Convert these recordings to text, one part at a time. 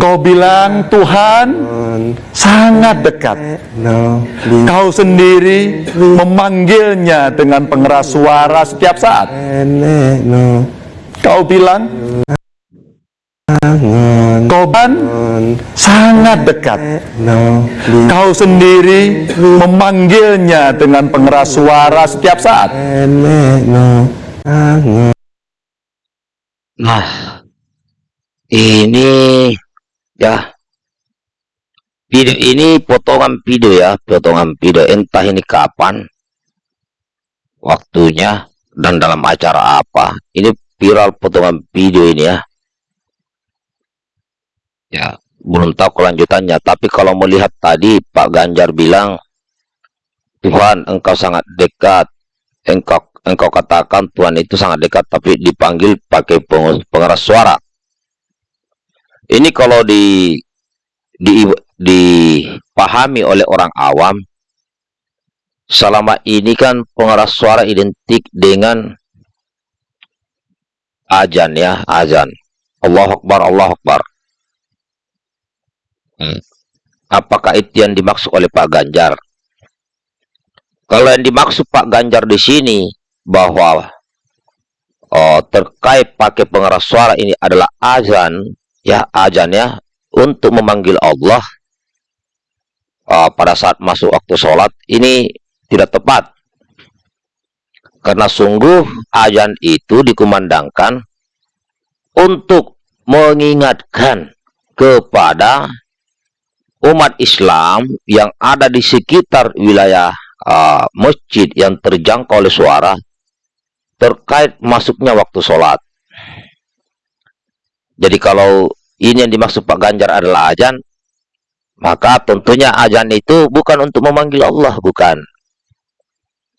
Kau bilang Tuhan sangat dekat. Kau sendiri memanggilnya dengan pengeras suara setiap saat. Kau bilang Kau kan sangat dekat. Kau sendiri memanggilnya dengan pengeras suara setiap saat. Nah, ini ya. Video ini potongan video ya, potongan video. Entah ini kapan waktunya dan dalam acara apa. Ini viral potongan video ini ya. Ya, belum tahu kelanjutannya, tapi kalau melihat tadi Pak Ganjar bilang Tuhan engkau sangat dekat, engkau engkau katakan Tuhan itu sangat dekat tapi dipanggil pakai pengeras suara ini kalau di, di dipahami oleh orang awam selama ini kan pengeras suara identik dengan ajan ya ajan Allah Akbar Allah Akbar. Hmm. apakah itu yang dimaksud oleh Pak Ganjar? Kalau yang dimaksud Pak Ganjar di sini bahwa oh, terkait pakai pengeras suara ini adalah azan ya azan ya untuk memanggil Allah uh, pada saat masuk waktu sholat ini tidak tepat karena sungguh azan itu dikumandangkan untuk mengingatkan kepada umat Islam yang ada di sekitar wilayah uh, masjid yang terjangkau oleh suara terkait masuknya waktu sholat. Jadi kalau ini yang dimaksud Pak Ganjar adalah ajan, maka tentunya ajan itu bukan untuk memanggil Allah, bukan.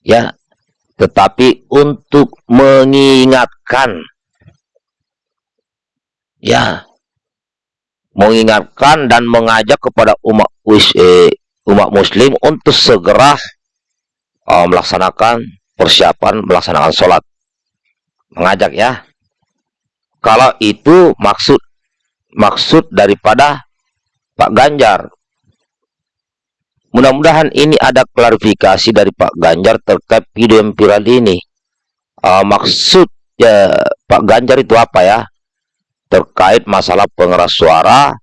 Ya, tetapi untuk mengingatkan. Ya, mengingatkan dan mengajak kepada umat eh, umat muslim untuk segera uh, melaksanakan persiapan melaksanakan sholat. Mengajak ya. Kalau itu maksud maksud daripada Pak Ganjar. Mudah-mudahan ini ada klarifikasi dari Pak Ganjar terkait video yang viral ini. Uh, maksud ya, Pak Ganjar itu apa ya? Terkait masalah pengeras suara,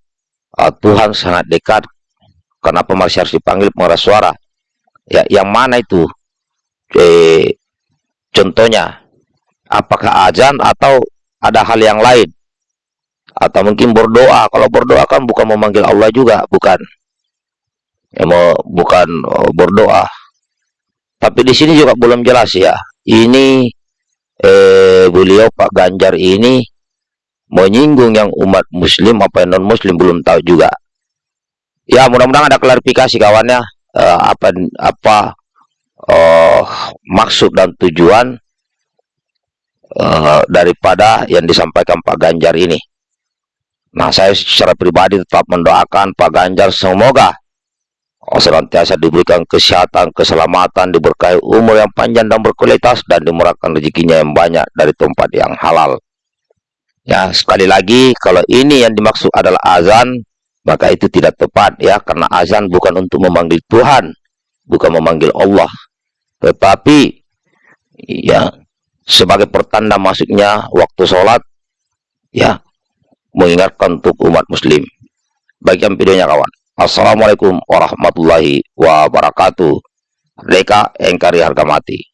uh, Tuhan sangat dekat. Kenapa masih harus dipanggil pengeras suara? Ya, yang mana itu? eh, contohnya apakah azan atau ada hal yang lain. Atau mungkin berdoa. Kalau berdoa kan bukan memanggil Allah juga bukan. Ya mau bukan oh, berdoa. Tapi di sini juga belum jelas ya. Ini eh, beliau Pak Ganjar ini menyinggung yang umat muslim apa yang non muslim belum tahu juga. Ya mudah-mudahan ada klarifikasi kawannya eh, apa apa uh, maksud dan tujuan uh, daripada yang disampaikan Pak Ganjar ini. Nah, saya secara pribadi tetap mendoakan Pak Ganjar semoga oh, senantiasa diberikan kesehatan, keselamatan, diberkahi umur yang panjang dan berkualitas, dan dimurahkan rezekinya yang banyak dari tempat yang halal. Ya, sekali lagi, kalau ini yang dimaksud adalah azan, maka itu tidak tepat ya, karena azan bukan untuk memanggil Tuhan, bukan memanggil Allah tetapi ya sebagai pertanda masuknya waktu sholat ya mengingatkan untuk umat muslim. Bagian videonya kawan. Assalamualaikum warahmatullahi wabarakatuh. Mereka engkari harga mati